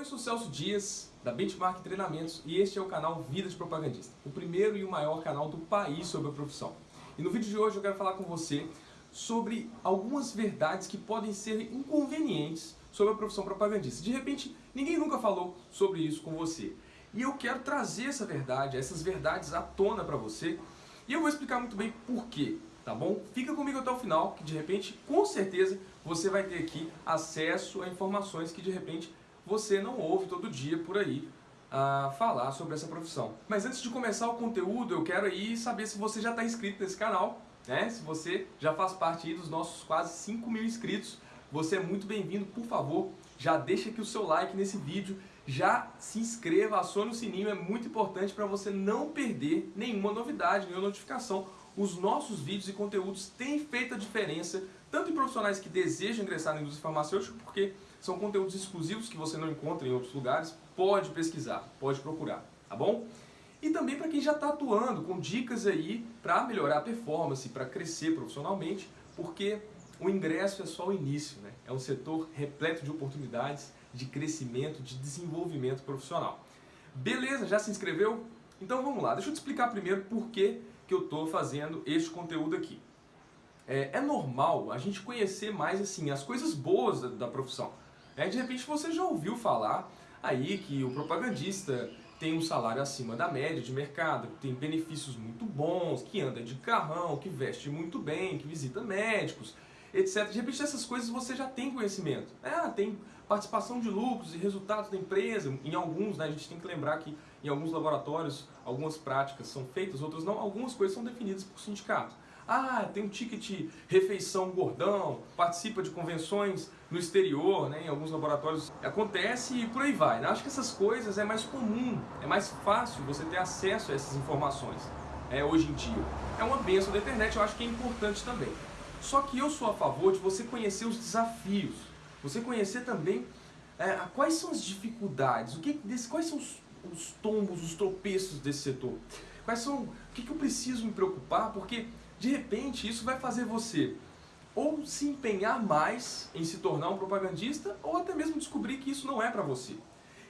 Eu sou Celso Dias, da Benchmark Treinamentos, e este é o canal Vida de Propagandista, o primeiro e o maior canal do país sobre a profissão. E no vídeo de hoje eu quero falar com você sobre algumas verdades que podem ser inconvenientes sobre a profissão propagandista. De repente, ninguém nunca falou sobre isso com você. E eu quero trazer essa verdade, essas verdades à tona para você, e eu vou explicar muito bem por quê, tá bom? Fica comigo até o final, que de repente, com certeza, você vai ter aqui acesso a informações que de repente você não ouve todo dia por aí a falar sobre essa profissão. Mas antes de começar o conteúdo, eu quero aí saber se você já está inscrito nesse canal, né? Se você já faz parte dos nossos quase 5 mil inscritos, você é muito bem-vindo, por favor, já deixa aqui o seu like nesse vídeo, já se inscreva, acione o sininho, é muito importante para você não perder nenhuma novidade, nenhuma notificação. Os nossos vídeos e conteúdos têm feito a diferença, tanto em profissionais que desejam ingressar na indústria farmacêutica, porque são conteúdos exclusivos que você não encontra em outros lugares, pode pesquisar, pode procurar, tá bom? E também para quem já está atuando, com dicas aí para melhorar a performance, para crescer profissionalmente, porque o ingresso é só o início, né? É um setor repleto de oportunidades, de crescimento, de desenvolvimento profissional. Beleza, já se inscreveu? Então vamos lá, deixa eu te explicar primeiro por que, que eu estou fazendo este conteúdo aqui. É, é, normal a gente conhecer mais assim as coisas boas da, da profissão. É, de repente você já ouviu falar aí que o propagandista tem um salário acima da média de mercado, que tem benefícios muito bons, que anda de carrão, que veste muito bem, que visita médicos, etc. De repente essas coisas você já tem conhecimento. É, tem participação de lucros e resultados da empresa. Em alguns, né, a gente tem que lembrar que em alguns laboratórios algumas práticas são feitas, outras não. Algumas coisas são definidas por sindicato. Ah, tem um ticket refeição gordão, participa de convenções no exterior, né, em alguns laboratórios. Acontece e por aí vai. Né? Acho que essas coisas é mais comum, é mais fácil você ter acesso a essas informações é, hoje em dia. É uma benção da internet, eu acho que é importante também. Só que eu sou a favor de você conhecer os desafios, você conhecer também é, quais são as dificuldades, o que, quais são os, os tombos, os tropeços desse setor. Quais são, o que, que eu preciso me preocupar, porque de repente isso vai fazer você ou se empenhar mais em se tornar um propagandista ou até mesmo descobrir que isso não é para você.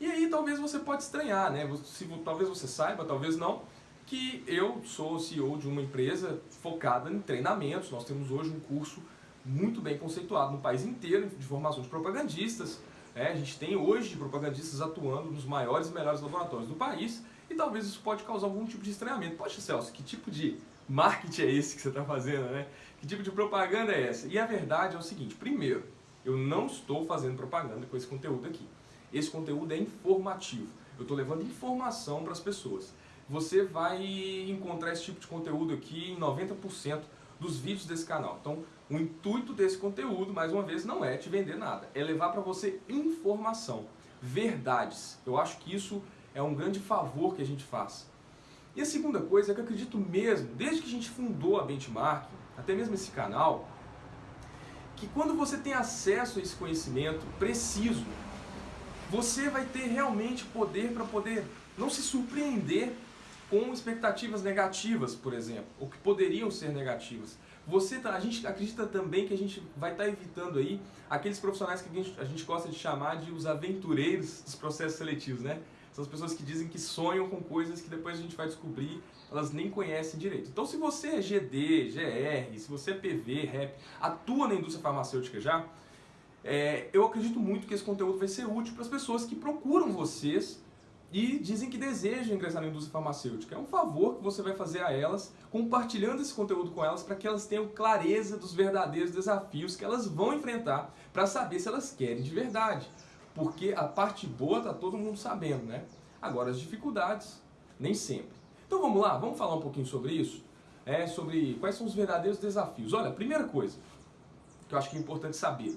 E aí talvez você pode estranhar, né? Se, talvez você saiba, talvez não, que eu sou CEO de uma empresa focada em treinamentos. Nós temos hoje um curso muito bem conceituado no país inteiro de formação de propagandistas. É, a gente tem hoje propagandistas atuando nos maiores e melhores laboratórios do país e talvez isso pode causar algum tipo de estranhamento. Poxa, Celso, que tipo de marketing é esse que você está fazendo, né? Que tipo de propaganda é essa? E a verdade é o seguinte, primeiro, eu não estou fazendo propaganda com esse conteúdo aqui. Esse conteúdo é informativo. Eu estou levando informação para as pessoas. Você vai encontrar esse tipo de conteúdo aqui em 90% dos vídeos desse canal. Então, o intuito desse conteúdo, mais uma vez, não é te vender nada. É levar para você informação, verdades. Eu acho que isso é um grande favor que a gente faz. E a segunda coisa é que eu acredito mesmo, desde que a gente fundou a Benchmark, até mesmo esse canal, que quando você tem acesso a esse conhecimento preciso, você vai ter realmente poder para poder não se surpreender com expectativas negativas, por exemplo, ou que poderiam ser negativas. Você, tá, a gente acredita também que a gente vai estar tá evitando aí aqueles profissionais que a gente, a gente gosta de chamar de os aventureiros dos processos seletivos, né? São as pessoas que dizem que sonham com coisas que depois a gente vai descobrir, elas nem conhecem direito. Então se você é GD, GR, se você é PV, REP, atua na indústria farmacêutica já, é, eu acredito muito que esse conteúdo vai ser útil para as pessoas que procuram vocês e dizem que desejam ingressar na indústria farmacêutica. É um favor que você vai fazer a elas, compartilhando esse conteúdo com elas para que elas tenham clareza dos verdadeiros desafios que elas vão enfrentar para saber se elas querem de verdade porque a parte boa está todo mundo sabendo, né? Agora, as dificuldades, nem sempre. Então vamos lá, vamos falar um pouquinho sobre isso? É, sobre quais são os verdadeiros desafios. Olha, primeira coisa que eu acho que é importante saber.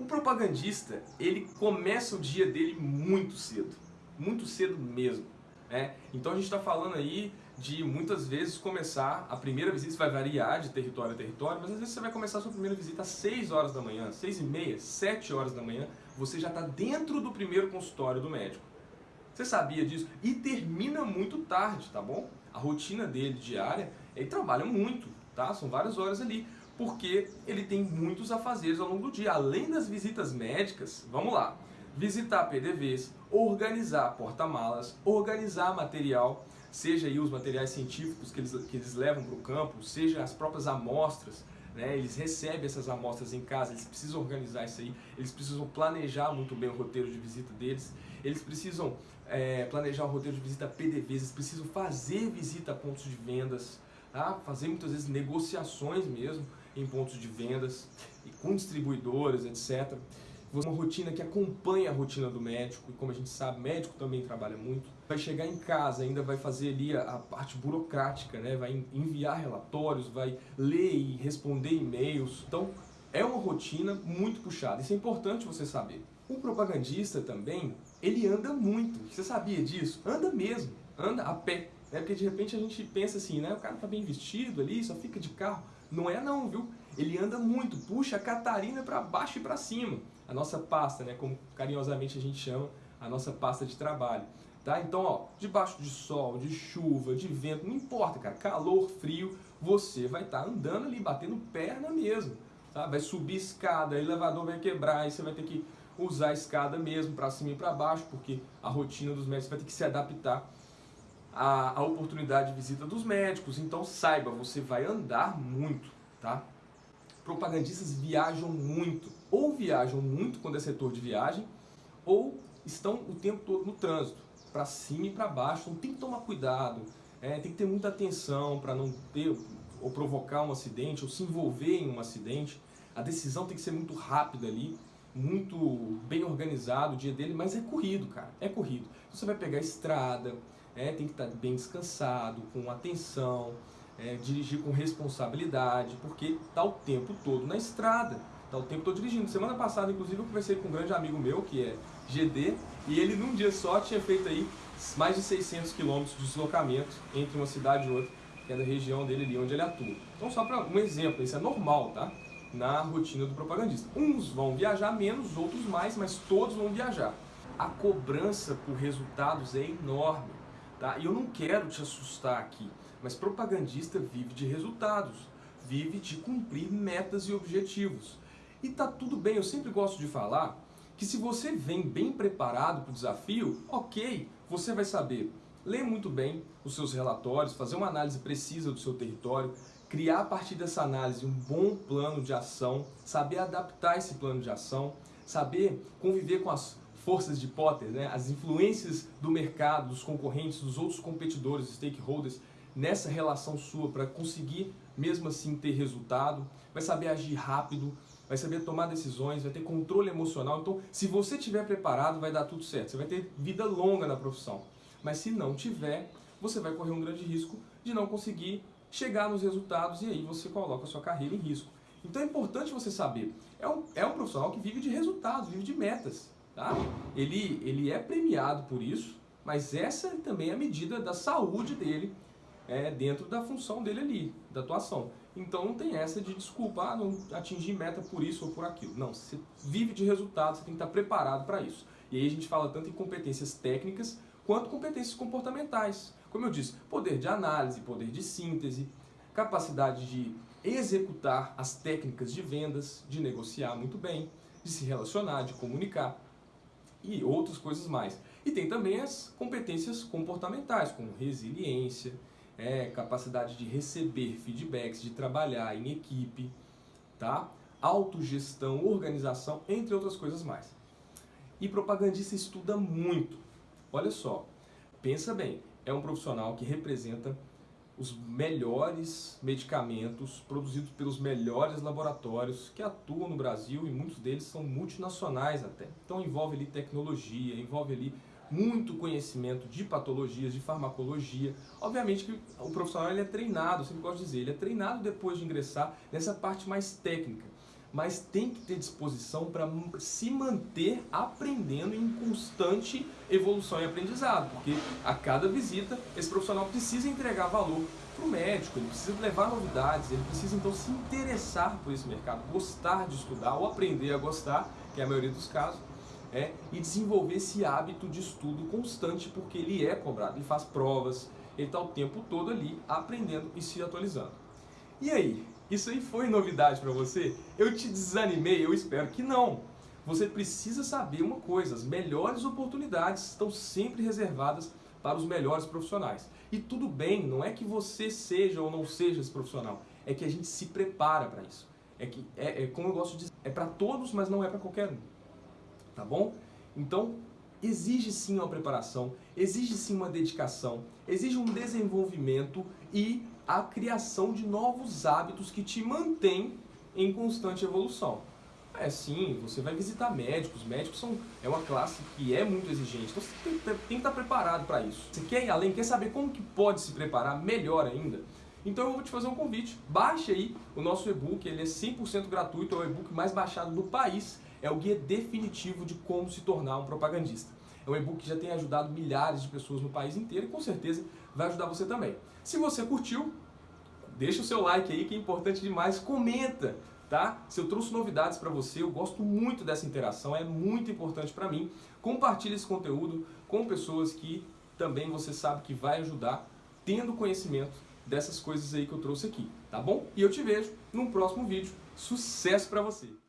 O propagandista, ele começa o dia dele muito cedo. Muito cedo mesmo. Né? Então a gente está falando aí de muitas vezes começar, a primeira visita vai variar de território a território, mas às vezes você vai começar a sua primeira visita às 6 horas da manhã, 6 e meia, 7 horas da manhã, você já está dentro do primeiro consultório do médico. Você sabia disso? E termina muito tarde, tá bom? A rotina dele diária, ele trabalha muito, tá? São várias horas ali, porque ele tem muitos afazeres ao longo do dia. Além das visitas médicas, vamos lá, visitar PDVs, organizar porta-malas, organizar material, seja aí os materiais científicos que eles, que eles levam para o campo, seja as próprias amostras, né? eles recebem essas amostras em casa, eles precisam organizar isso aí, eles precisam planejar muito bem o roteiro de visita deles, eles precisam é, planejar o roteiro de visita PDVs, eles precisam fazer visita a pontos de vendas, tá? fazer muitas vezes negociações mesmo em pontos de vendas, e com distribuidoras, etc uma rotina que acompanha a rotina do médico, e como a gente sabe, médico também trabalha muito. Vai chegar em casa, ainda vai fazer ali a, parte burocrática, né? vai enviar relatórios, vai ler e responder e-mails. Então, é uma rotina muito puxada. Isso é importante você saber. O propagandista também, ele anda muito. Você sabia disso? Anda mesmo. Anda a pé. É porque de repente a gente pensa assim, né? O cara tá bem vestido ali, só fica de carro. Não é não, viu? Ele anda muito, puxa a Catarina para baixo e para cima a nossa pasta, né, como carinhosamente a gente chama, a nossa pasta de trabalho. Tá? Então, ó, debaixo de sol, de chuva, de vento, não importa, cara, calor, frio, você vai estar tá andando ali, batendo perna mesmo. Tá? Vai subir escada, elevador vai quebrar, aí você vai ter que usar a escada mesmo, para cima e para baixo, porque a rotina dos médicos vai ter que se adaptar à, à oportunidade de visita dos médicos. Então, saiba, você vai andar muito, tá? Propagandistas viajam muito ou viajam muito quando é setor de viagem, ou estão o tempo todo no trânsito, para cima e para baixo. Então tem que tomar cuidado, é, tem que ter muita atenção para não ter ou provocar um acidente, ou se envolver em um acidente. A decisão tem que ser muito rápida ali, muito bem organizado o dia dele, mas é corrido, cara, é corrido. Você vai pegar estrada, é, tem que estar tá bem descansado, com atenção, é, dirigir com responsabilidade, porque está o tempo todo na estrada. Tá o tempo todo dirigindo. Semana passada, inclusive, eu conversei com um grande amigo meu, que é GD, e ele num dia só tinha feito aí mais de 600 quilômetros de deslocamento entre uma cidade e outra, que é da região dele ali onde ele atua. Então só para um exemplo, isso é normal, tá? Na rotina do propagandista. Uns vão viajar menos, outros mais, mas todos vão viajar. A cobrança por resultados é enorme, tá? E eu não quero te assustar aqui, mas propagandista vive de resultados, vive de cumprir metas e objetivos. E tá tudo bem, eu sempre gosto de falar que se você vem bem preparado para o desafio, ok, você vai saber ler muito bem os seus relatórios, fazer uma análise precisa do seu território, criar a partir dessa análise um bom plano de ação, saber adaptar esse plano de ação, saber conviver com as forças de Potter, né, as influências do mercado, dos concorrentes, dos outros competidores, stakeholders, nessa relação sua para conseguir mesmo assim ter resultado, vai saber agir rápido, vai saber tomar decisões, vai ter controle emocional. Então, se você estiver preparado, vai dar tudo certo. Você vai ter vida longa na profissão. Mas se não tiver, você vai correr um grande risco de não conseguir chegar nos resultados e aí você coloca a sua carreira em risco. Então é importante você saber, é um, é um profissional que vive de resultados, vive de metas. Tá? Ele, ele é premiado por isso, mas essa também é a medida da saúde dele é, dentro da função dele ali, da atuação. Então não tem essa de desculpa, ah, não atingir meta por isso ou por aquilo. Não, você vive de resultados, você tem que estar preparado para isso. E aí a gente fala tanto em competências técnicas quanto competências comportamentais. Como eu disse, poder de análise, poder de síntese, capacidade de executar as técnicas de vendas, de negociar muito bem, de se relacionar, de comunicar e outras coisas mais. E tem também as competências comportamentais, como resiliência, é, capacidade de receber feedbacks, de trabalhar em equipe, tá? autogestão, organização, entre outras coisas mais. E propagandista estuda muito. Olha só, pensa bem, é um profissional que representa os melhores medicamentos produzidos pelos melhores laboratórios que atuam no Brasil e muitos deles são multinacionais até. Então envolve ali tecnologia, envolve ali muito conhecimento de patologias, de farmacologia. Obviamente que o profissional ele é treinado, eu sempre gosto de dizer, ele é treinado depois de ingressar nessa parte mais técnica, mas tem que ter disposição para se manter aprendendo em constante evolução e aprendizado, porque a cada visita esse profissional precisa entregar valor para o médico, ele precisa levar novidades, ele precisa então se interessar por esse mercado, gostar de estudar ou aprender a gostar, que é a maioria dos casos, é, e desenvolver esse hábito de estudo constante, porque ele é cobrado, ele faz provas, ele está o tempo todo ali aprendendo e se atualizando. E aí, isso aí foi novidade para você? Eu te desanimei? Eu espero que não. você precisa saber uma coisa, as melhores oportunidades estão sempre reservadas para os melhores profissionais. E tudo bem, não é que você seja ou não seja esse profissional, é que a gente se prepara para isso. É que, é, é, como eu gosto de dizer, é para todos, mas não é para qualquer um. Tá bom? Então, exige sim uma preparação, exige sim uma dedicação, exige um desenvolvimento e a criação de novos hábitos que te mantêm em constante evolução. É sim, você vai visitar médicos, médicos são, é uma classe que é muito exigente, então você tem, tem que estar preparado para isso. Você quer ir além, quer saber como que pode se preparar melhor ainda? Então eu vou te fazer um convite, baixe aí o nosso e-book, ele é 100% gratuito, é o e-book mais baixado do país, é o guia definitivo de como se tornar um propagandista. É um e-book que já tem ajudado milhares de pessoas no país inteiro e com certeza vai ajudar você também. Se você curtiu, deixa o seu like aí que é importante demais, comenta, tá? Se eu trouxe novidades para você, eu gosto muito dessa interação, é muito importante para mim. Compartilhe esse conteúdo com pessoas que também você sabe que vai ajudar, tendo conhecimento dessas coisas aí que eu trouxe aqui, tá bom? E eu te vejo num próximo vídeo. Sucesso para você!